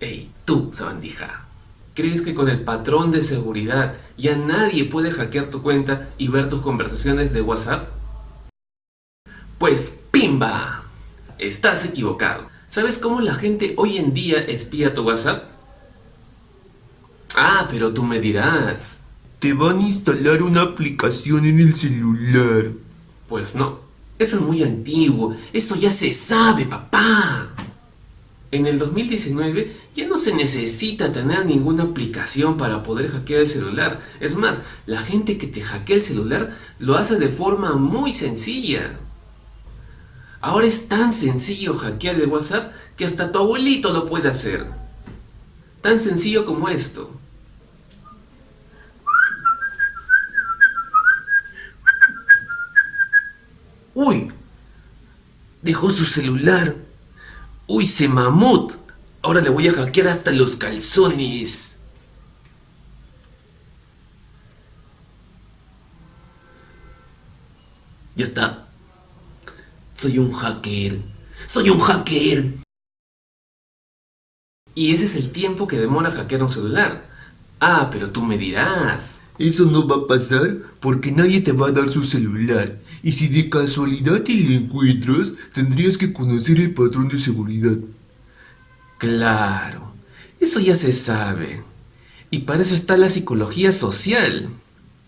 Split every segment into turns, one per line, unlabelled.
Ey, tú, sabandija. ¿Crees que con el patrón de seguridad ya nadie puede hackear tu cuenta y ver tus conversaciones de WhatsApp? Pues ¡pimba! Estás equivocado. ¿Sabes cómo la gente hoy en día espía tu WhatsApp? Ah, pero tú me dirás.
Te van a instalar una aplicación en el celular.
Pues no, eso es muy antiguo, eso ya se sabe, papá. En el 2019 ya no se necesita tener ninguna aplicación para poder hackear el celular. Es más, la gente que te hackea el celular lo hace de forma muy sencilla. Ahora es tan sencillo hackear el WhatsApp que hasta tu abuelito lo puede hacer. Tan sencillo como esto. ¡Uy! Dejó su celular. ¡Uy, se mamut! Ahora le voy a hackear hasta los calzones. Ya está. Soy un hacker. ¡Soy un hacker! Y ese es el tiempo que demora hackear un celular. Ah, pero tú me dirás.
Eso no va a pasar porque nadie te va a dar su celular. Y si de casualidad te lo encuentras, tendrías que conocer el patrón de seguridad.
Claro, eso ya se sabe. Y para eso está la psicología social.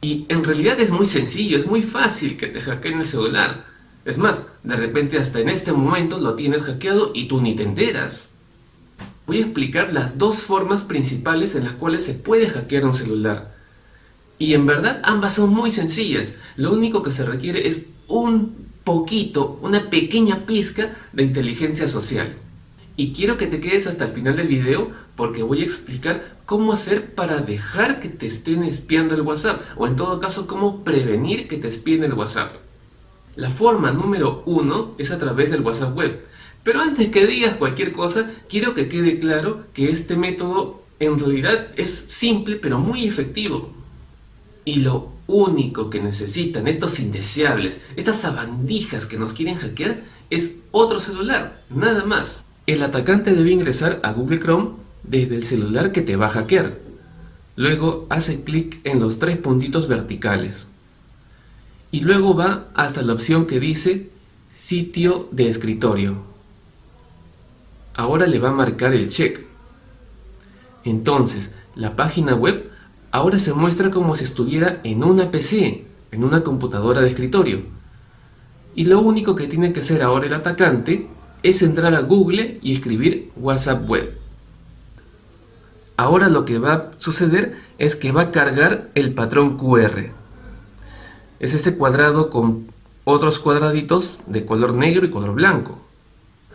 Y en realidad es muy sencillo, es muy fácil que te hackeen el celular. Es más, de repente hasta en este momento lo tienes hackeado y tú ni te enteras. Voy a explicar las dos formas principales en las cuales se puede hackear un celular. Y en verdad ambas son muy sencillas. Lo único que se requiere es un poquito, una pequeña pizca de inteligencia social. Y quiero que te quedes hasta el final del video porque voy a explicar cómo hacer para dejar que te estén espiando el WhatsApp o en todo caso cómo prevenir que te espien el WhatsApp. La forma número uno es a través del WhatsApp web. Pero antes que digas cualquier cosa, quiero que quede claro que este método en realidad es simple pero muy efectivo. Y lo único que necesitan estos indeseables, estas sabandijas que nos quieren hackear, es otro celular, nada más. El atacante debe ingresar a Google Chrome desde el celular que te va a hackear. Luego hace clic en los tres puntitos verticales y luego va hasta la opción que dice sitio de escritorio. Ahora le va a marcar el check. Entonces, la página web ahora se muestra como si estuviera en una PC, en una computadora de escritorio. Y lo único que tiene que hacer ahora el atacante es entrar a Google y escribir WhatsApp Web. Ahora lo que va a suceder es que va a cargar el patrón QR es este cuadrado con otros cuadraditos de color negro y color blanco.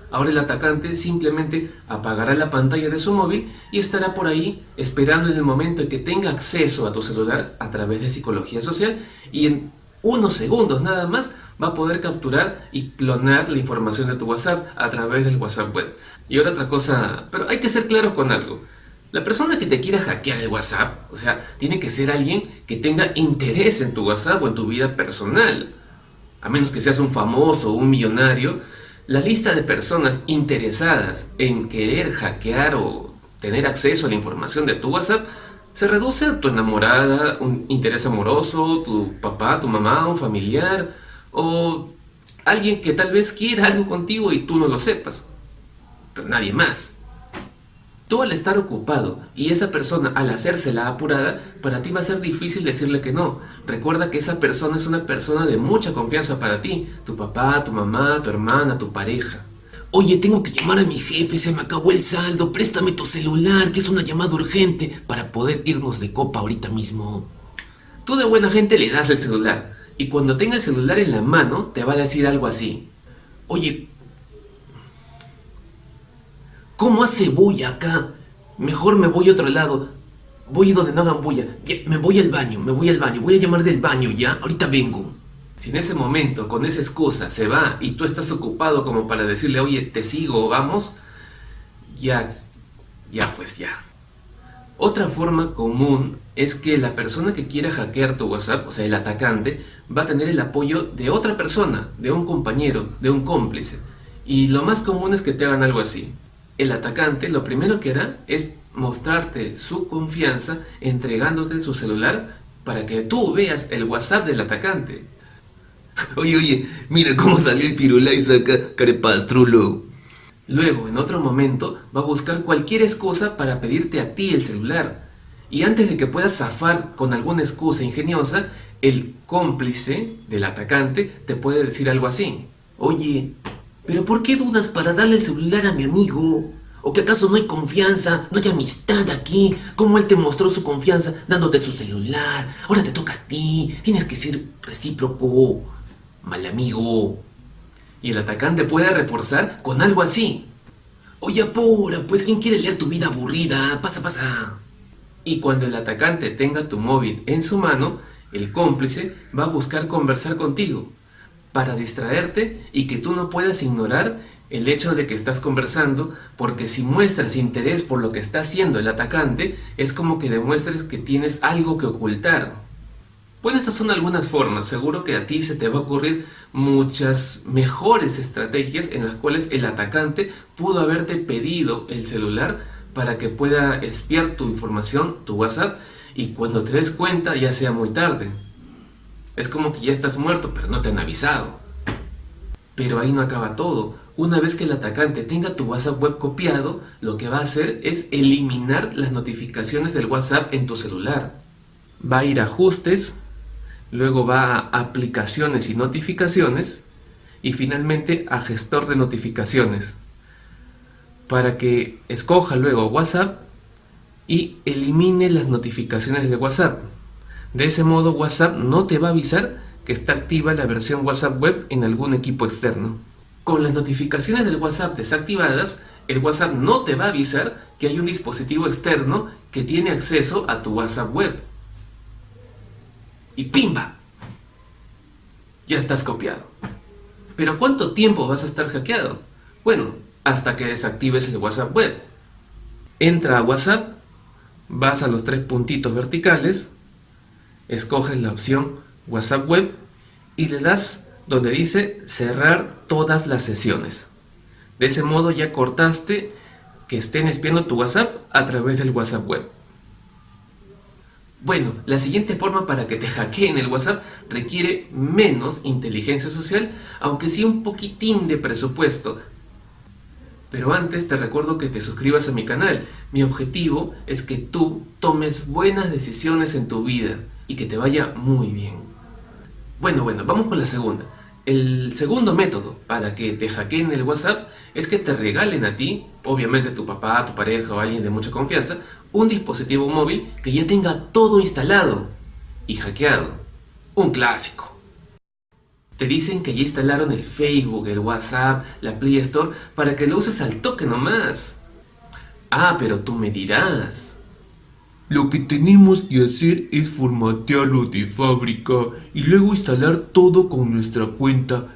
Ahora el atacante simplemente apagará la pantalla de su móvil y estará por ahí esperando en el momento en que tenga acceso a tu celular a través de psicología social y en unos segundos nada más va a poder capturar y clonar la información de tu WhatsApp a través del WhatsApp web. Y ahora otra cosa, pero hay que ser claros con algo. La persona que te quiera hackear el WhatsApp, o sea, tiene que ser alguien que tenga interés en tu WhatsApp o en tu vida personal. A menos que seas un famoso o un millonario, la lista de personas interesadas en querer hackear o tener acceso a la información de tu WhatsApp se reduce a tu enamorada, un interés amoroso, tu papá, tu mamá, un familiar o alguien que tal vez quiera algo contigo y tú no lo sepas, pero nadie más. Tú al estar ocupado y esa persona al hacerse la apurada, para ti va a ser difícil decirle que no. Recuerda que esa persona es una persona de mucha confianza para ti. Tu papá, tu mamá, tu hermana, tu pareja. Oye, tengo que llamar a mi jefe, se me acabó el saldo, préstame tu celular, que es una llamada urgente, para poder irnos de copa ahorita mismo. Tú de buena gente le das el celular, y cuando tenga el celular en la mano, te va a decir algo así. Oye, ¿Cómo hace bulla acá? Mejor me voy a otro lado. Voy donde no hagan bulla. Me voy al baño, me voy al baño. Voy a llamar del baño, ¿ya? Ahorita vengo. Si en ese momento, con esa excusa, se va y tú estás ocupado como para decirle, oye, te sigo, vamos, ya, ya pues ya. Otra forma común es que la persona que quiera hackear tu WhatsApp, o sea, el atacante, va a tener el apoyo de otra persona, de un compañero, de un cómplice. Y lo más común es que te hagan algo así. El atacante lo primero que hará es mostrarte su confianza entregándote su celular para que tú veas el WhatsApp del atacante.
Oye, oye, mira cómo salió el Firulais acá, carepastrulo.
Luego, en otro momento, va a buscar cualquier excusa para pedirte a ti el celular. Y antes de que puedas zafar con alguna excusa ingeniosa, el cómplice del atacante te puede decir algo así.
Oye, ¿pero por qué dudas para darle el celular a mi amigo? ¿O que acaso no hay confianza, no hay amistad aquí? ¿Cómo él te mostró su confianza dándote su celular? Ahora te toca a ti, tienes que ser recíproco, mal amigo.
Y el atacante puede reforzar con algo así.
Oye, apura, pues ¿quién quiere leer tu vida aburrida? Pasa, pasa.
Y cuando el atacante tenga tu móvil en su mano, el cómplice va a buscar conversar contigo para distraerte y que tú no puedas ignorar el hecho de que estás conversando, porque si muestras interés por lo que está haciendo el atacante, es como que demuestres que tienes algo que ocultar. Bueno, estas son algunas formas, seguro que a ti se te va a ocurrir muchas mejores estrategias en las cuales el atacante pudo haberte pedido el celular para que pueda espiar tu información, tu WhatsApp, y cuando te des cuenta ya sea muy tarde. Es como que ya estás muerto, pero no te han avisado. Pero ahí no acaba todo. Una vez que el atacante tenga tu WhatsApp web copiado, lo que va a hacer es eliminar las notificaciones del WhatsApp en tu celular. Va a ir a ajustes, luego va a aplicaciones y notificaciones y finalmente a gestor de notificaciones para que escoja luego WhatsApp y elimine las notificaciones de WhatsApp. De ese modo WhatsApp no te va a avisar que está activa la versión WhatsApp web en algún equipo externo. Con las notificaciones del WhatsApp desactivadas, el WhatsApp no te va a avisar que hay un dispositivo externo que tiene acceso a tu WhatsApp web. Y ¡pimba! Ya estás copiado. ¿Pero cuánto tiempo vas a estar hackeado? Bueno, hasta que desactives el WhatsApp web. Entra a WhatsApp, vas a los tres puntitos verticales, escoges la opción WhatsApp web y le das donde dice cerrar todas las sesiones. De ese modo ya cortaste que estén espiando tu WhatsApp a través del WhatsApp web. Bueno, la siguiente forma para que te hackeen el WhatsApp requiere menos inteligencia social, aunque sí un poquitín de presupuesto. Pero antes te recuerdo que te suscribas a mi canal. Mi objetivo es que tú tomes buenas decisiones en tu vida y que te vaya muy bien. Bueno, bueno, vamos con la segunda. El segundo método para que te hackeen el WhatsApp es que te regalen a ti, obviamente tu papá, tu pareja o alguien de mucha confianza, un dispositivo móvil que ya tenga todo instalado y hackeado. Un clásico. Te dicen que ya instalaron el Facebook, el WhatsApp, la Play Store para que lo uses al toque nomás. Ah, pero tú me dirás.
Lo que tenemos que hacer es formatearlo de fábrica y luego instalar todo con nuestra cuenta.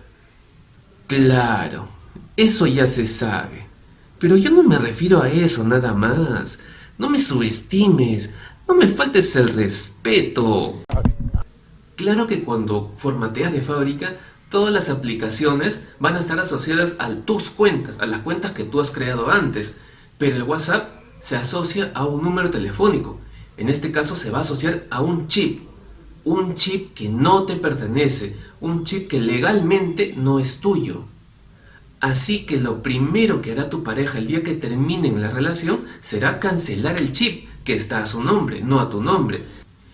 Claro, eso ya se sabe. Pero yo no me refiero a eso nada más. No me subestimes, no me faltes el respeto. Claro que cuando formateas de fábrica, todas las aplicaciones van a estar asociadas a tus cuentas, a las cuentas que tú has creado antes. Pero el WhatsApp se asocia a un número telefónico. En este caso se va a asociar a un chip. Un chip que no te pertenece, un chip que legalmente no es tuyo. Así que lo primero que hará tu pareja el día que terminen la relación será cancelar el chip que está a su nombre, no a tu nombre.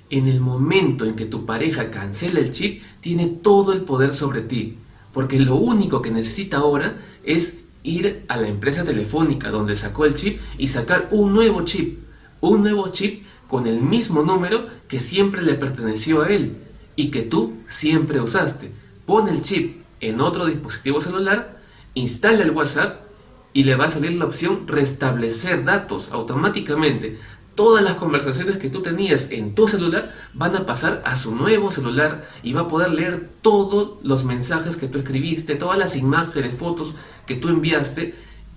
En el momento en que tu pareja cancela el chip, tiene todo el poder sobre ti. Porque lo único que necesita ahora es ir a la empresa telefónica donde sacó el chip y sacar un nuevo chip. Un nuevo chip con el mismo número que siempre le perteneció a él y que tú siempre usaste. Pon el chip en otro dispositivo celular instala el WhatsApp y le va a salir la opción restablecer datos automáticamente. Todas las conversaciones que tú tenías en tu celular van a pasar a su nuevo celular y va a poder leer todos los mensajes que tú escribiste, todas las imágenes, fotos que tú enviaste,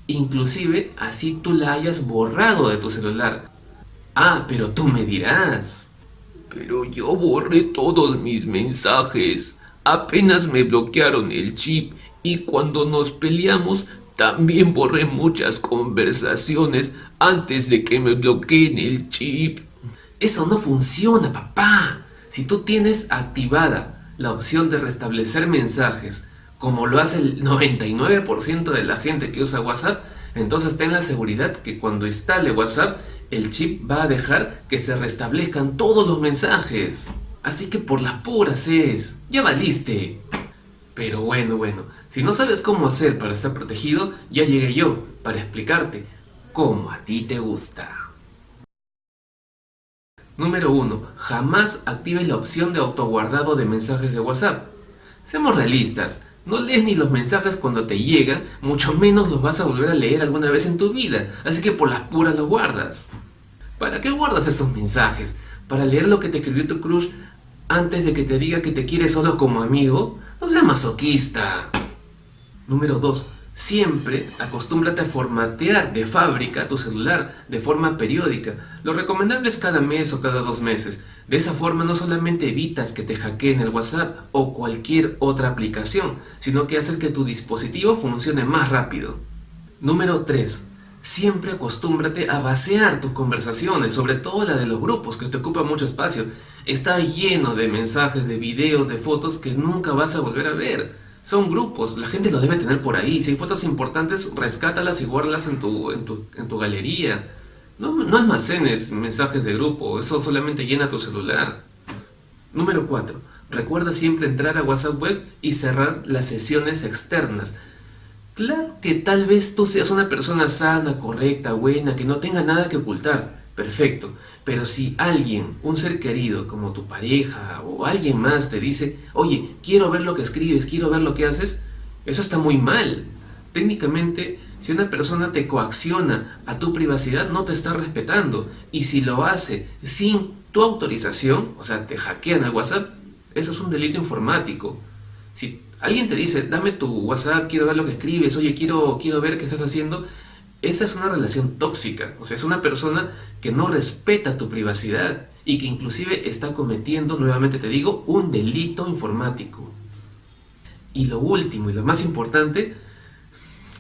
inclusive así tú la hayas borrado de tu celular. Ah, pero tú me dirás.
Pero yo borré todos mis mensajes. Apenas me bloquearon el chip y cuando nos peleamos
También borré muchas conversaciones antes de que me bloqueen el chip. Eso no funciona, papá. Si tú tienes activada la opción de restablecer mensajes, como lo hace el 99% de la gente que usa WhatsApp, entonces ten la seguridad que cuando instale WhatsApp, el chip va a dejar que se restablezcan todos los mensajes. Así que por las puras es, ya valiste. Pero bueno, bueno, si no sabes cómo hacer para estar protegido, ya llegué yo para explicarte cómo a ti te gusta. Número 1. Jamás actives la opción de autoguardado de mensajes de WhatsApp. Seamos realistas, no lees ni los mensajes cuando te llegan, mucho menos los vas a volver a leer alguna vez en tu vida, así que por las puras los guardas. ¿Para qué guardas esos mensajes? ¿Para leer lo que te escribió tu crush antes de que te diga que te quiere solo como amigo? No seas masoquista. Número 2. Siempre acostúmbrate a formatear de fábrica tu celular de forma periódica. Lo recomendable es cada mes o cada dos meses. De esa forma no solamente evitas que te hackeen el WhatsApp o cualquier otra aplicación, sino que haces que tu dispositivo funcione más rápido. Número 3. Siempre acostúmbrate a vaciar tus conversaciones, sobre todo la de los grupos, que te ocupa mucho espacio. Está lleno de mensajes, de videos, de fotos que nunca vas a volver a ver. Son grupos, la gente lo debe tener por ahí. Si hay fotos importantes, rescátalas y guárdalas en tu, en tu, en tu galería. No, no almacenes mensajes de grupo, eso solamente llena tu celular. Número 4. Recuerda siempre entrar a WhatsApp Web y cerrar las sesiones externas. Claro que tal vez tú seas una persona sana, correcta, buena, que no tenga nada que ocultar perfecto. Pero si alguien, un ser querido como tu pareja o alguien más te dice, oye, quiero ver lo que escribes, quiero ver lo que haces, eso está muy mal. Técnicamente, si una persona te coacciona a tu privacidad, no te está respetando. Y si lo hace sin tu autorización, o sea, te hackean el WhatsApp, eso es un delito informático. Si alguien te dice, dame tu WhatsApp, quiero ver lo que escribes, oye, quiero, quiero ver qué estás haciendo, esa es una relación tóxica, o sea, es una persona que no respeta tu privacidad y que inclusive está cometiendo, nuevamente te digo, un delito informático. Y lo último y lo más importante,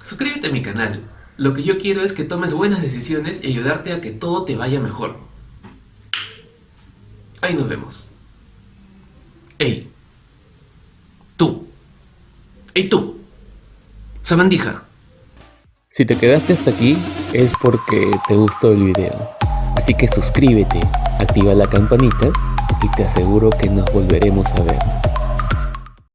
suscríbete a mi canal. Lo que yo quiero es que tomes buenas decisiones y ayudarte a que todo te vaya mejor. Ahí nos vemos. Ey, tú. Ey, tú. Sabandija.
Si te quedaste hasta aquí es porque te gustó el video. Así que suscríbete, activa la campanita y te aseguro que nos volveremos a ver.